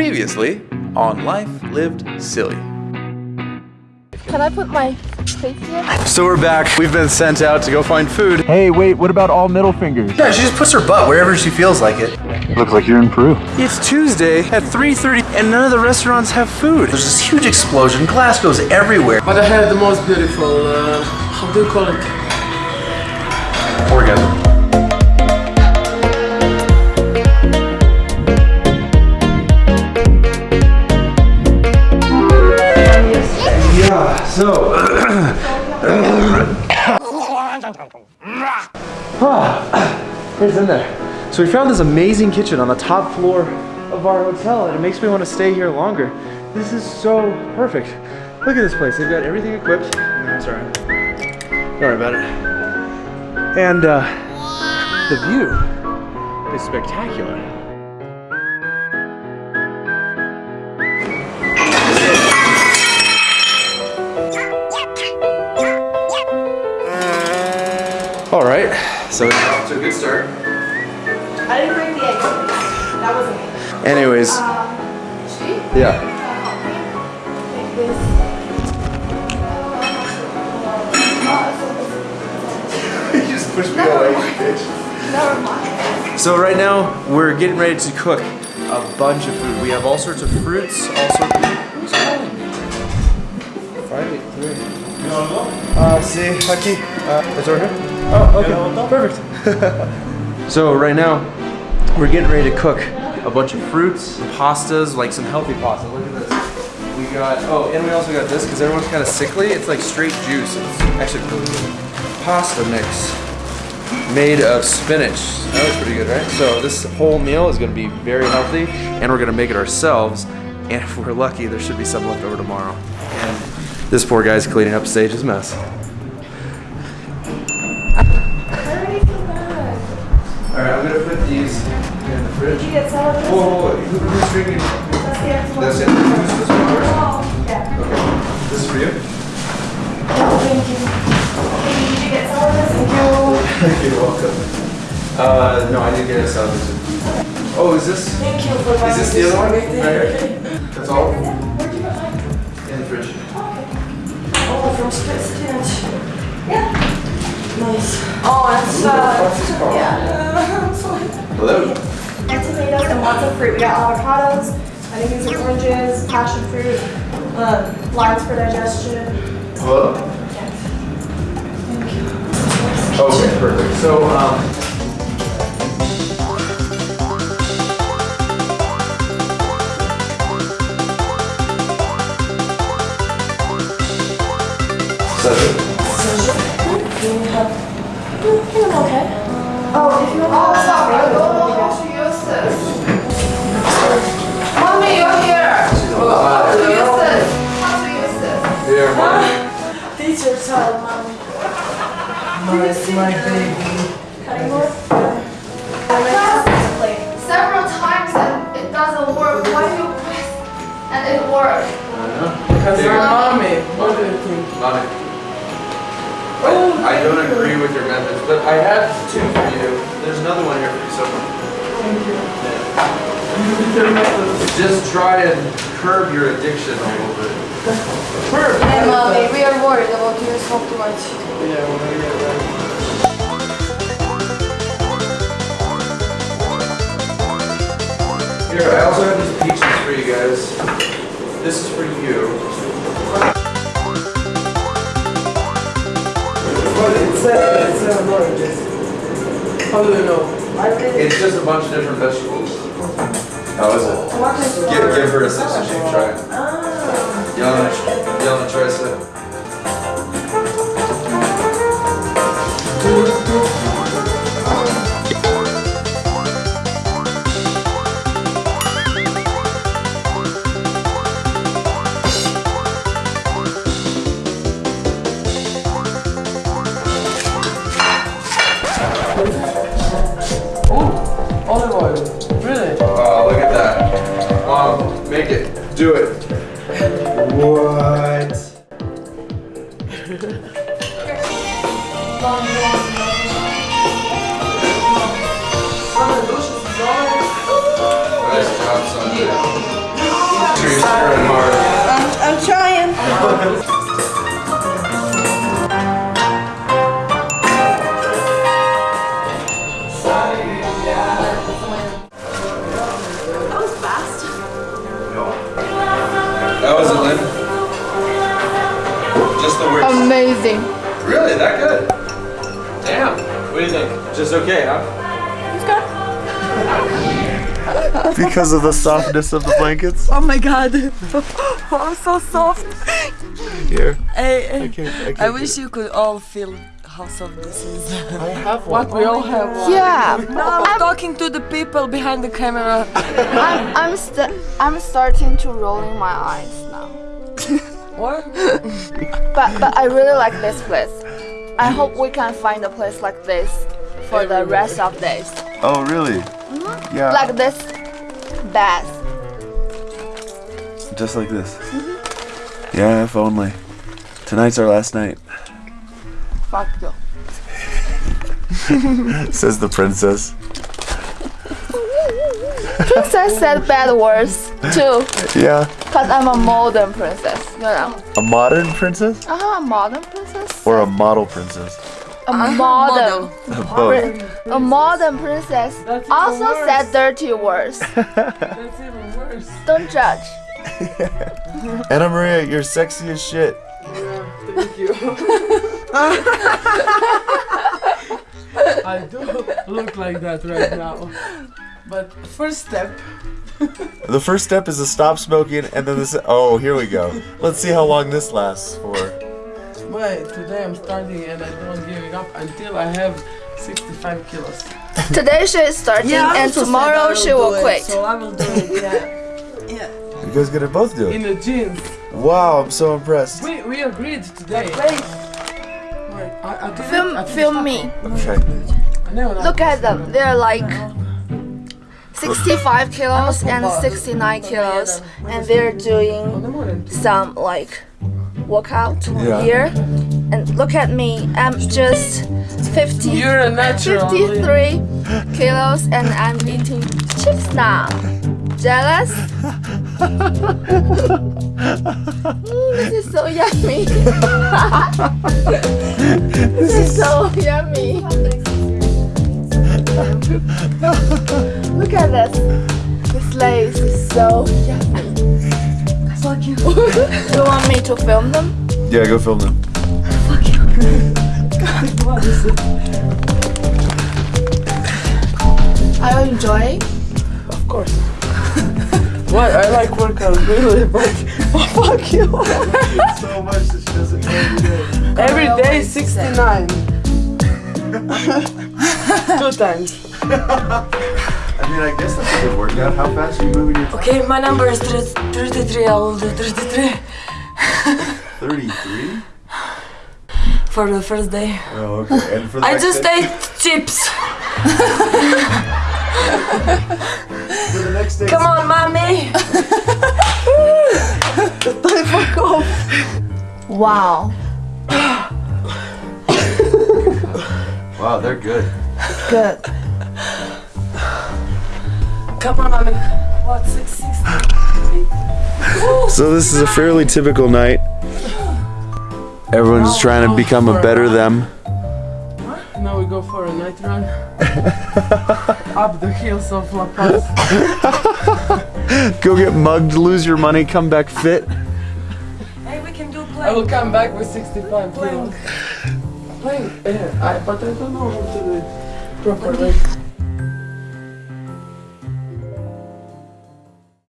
Previously on Life Lived Silly. Can I put my face here? So we're back. We've been sent out to go find food. Hey, wait, what about all middle fingers? Yeah, she just puts her butt wherever she feels like it. Looks like you're in Peru. It's Tuesday at 3.30 and none of the restaurants have food. There's this huge explosion. Glass goes everywhere. But I had the most beautiful, uh, how do you call it? Yeah, so Ah, Here's in there. So we found this amazing kitchen on the top floor of our hotel and it makes me want to stay here longer. This is so perfect. Look at this place. They've got everything equipped. No, sorry. Worry about it. And uh, the view is spectacular. All right, so it's off to a good start. I didn't break the eggs. That wasn't me. Anyways, Um, she? yeah. Like you just pushed me away, bitch. Never mind. So right now we're getting ready to cook a bunch of food. We have all sorts of fruits, all sorts of. Who's calling me? Five eight three. Uh, see, aquí. Uh, it's over here. Oh, okay, perfect. so right now we're getting ready to cook a bunch of fruits, pastas, like some healthy pasta. Look at this. We got oh, and we also got this because everyone's kind of sickly. It's like straight juice. It's actually really good. Pasta mix made of spinach. That looks pretty good, right? So this whole meal is gonna be very healthy and we're gonna make it ourselves. And if we're lucky, there should be some left over tomorrow. And this poor guy's cleaning up Sage's mess. All right, I'm gonna put these in the fridge. Did you get? Whoa, whoa, whoa. Who, who's drinking? That's the one. That's it. Who's this one first? Oh, yeah. Okay. This is for you? Thank you. Hey, Did you get some of this? Thank you. You're welcome. Uh, no, I didn't get a salad. Oh, is this? Thank you for Is this the other one? Right here? Where'd That's all? you get mine? In the fridge. Oh, from Stitch. Yeah. Nice. Oh, and uh, yeah. Hello. Of tomatoes and lots of fruit. We got avocados, I think these are oranges, passion fruit, um, limes for digestion. Hello. Okay, perfect. So, um. Oh, if you. Oh, I don't to use. Mommy, you're here. To use use? Here, mommy. Teacher mommy. My, board? Several times and it doesn't work. Why do you press and it works? Because mommy. What do you think? Mommy. I, I don't agree with your methods, but I have two for you. There's another one here for you, so. Just try and curb your addiction a little bit. Hey, mommy, we are worried about you smoke too much. Yeah, when I get ready. Here, I also have these peaches for you guys. This is for you. A, it's a oranges. How do you know? It's just a bunch of different vegetables. How is it? Give, give her a sister shape try. Oh. You wanna, you wanna try some? Olive amazing. Really? That good? Damn. What do you think? Just okay, huh? because of the softness of the blankets. Oh my god. I'm so soft. Here. I, can't, I can't I wish you could all feel how soft this is. I have one. What we all have one. Yeah. No, I'm talking to the people behind the camera. I'm I'm st- I'm starting to rolling my eyes now. What? But but I really like this place. I hope we can find a place like this for the rest of days. Oh, really? Mm-hmm. Yeah. Like this bath. Just like this. Yeah, if only. Tonight's our last night, Fuck you. says the princess. Princess said bad words too, Yeah. Cause I'm a modern princess. You know. A modern princess Uh-huh, a modern princess. or a model princess? A modern. Both. A modern princess also worse. said dirty words. That's even worse. Don't judge. Anna Maria, you're sexy as shit. Yeah, thank you. I do look like that right now. But first step, The first step is to stop smoking, and then this. Oh, here we go. Let's see how long this lasts for. wait, today I'm starting and I don't giving up until I have 65 kilos. Today she is starting I and also said I tomorrow will she do will it, quit. So I will do it, yeah. yeah. You guys gonna both do it. In the jeans. Wow, I'm so impressed. We, we agreed today. Wait, Wait, I, I Film, I film me. Okay. not- No, no. Look at them. They're like 65 kilos and 69 kilos, and they're doing some like workout Yeah. here. And look at me. I'm just 50, You're a natural. 53 kilos, and I'm eating chips now. Jealous? Mm, this is so yummy. this is so yummy. Look at this. This Lay's is so yummy. Fuck you. you want me to film them? Yeah, go film them. Are you enjoying? Of course. what? I like workout really, but fuck you. So much that she doesn't know Every day 69. Two times. I mean, I guess that's a good workout. How fast are you moving your okay, my number is 33. I will do 33 33? for the first day. Oh, okay. And for the I just day? ate chips. For the next day. Come on, mommy. Wow. Wow, they're good. Good. Come on, mommy. What, 660? So this is a fairly typical night. Everyone's trying to become a better them. Now we go for a night run. Up the hills of La Paz. Go get mugged, lose your money, come back fit. Hey, we can do plank. I will come back with 65 kilos. Plank. Plank. Yeah, I, but I don't know how to do it properly.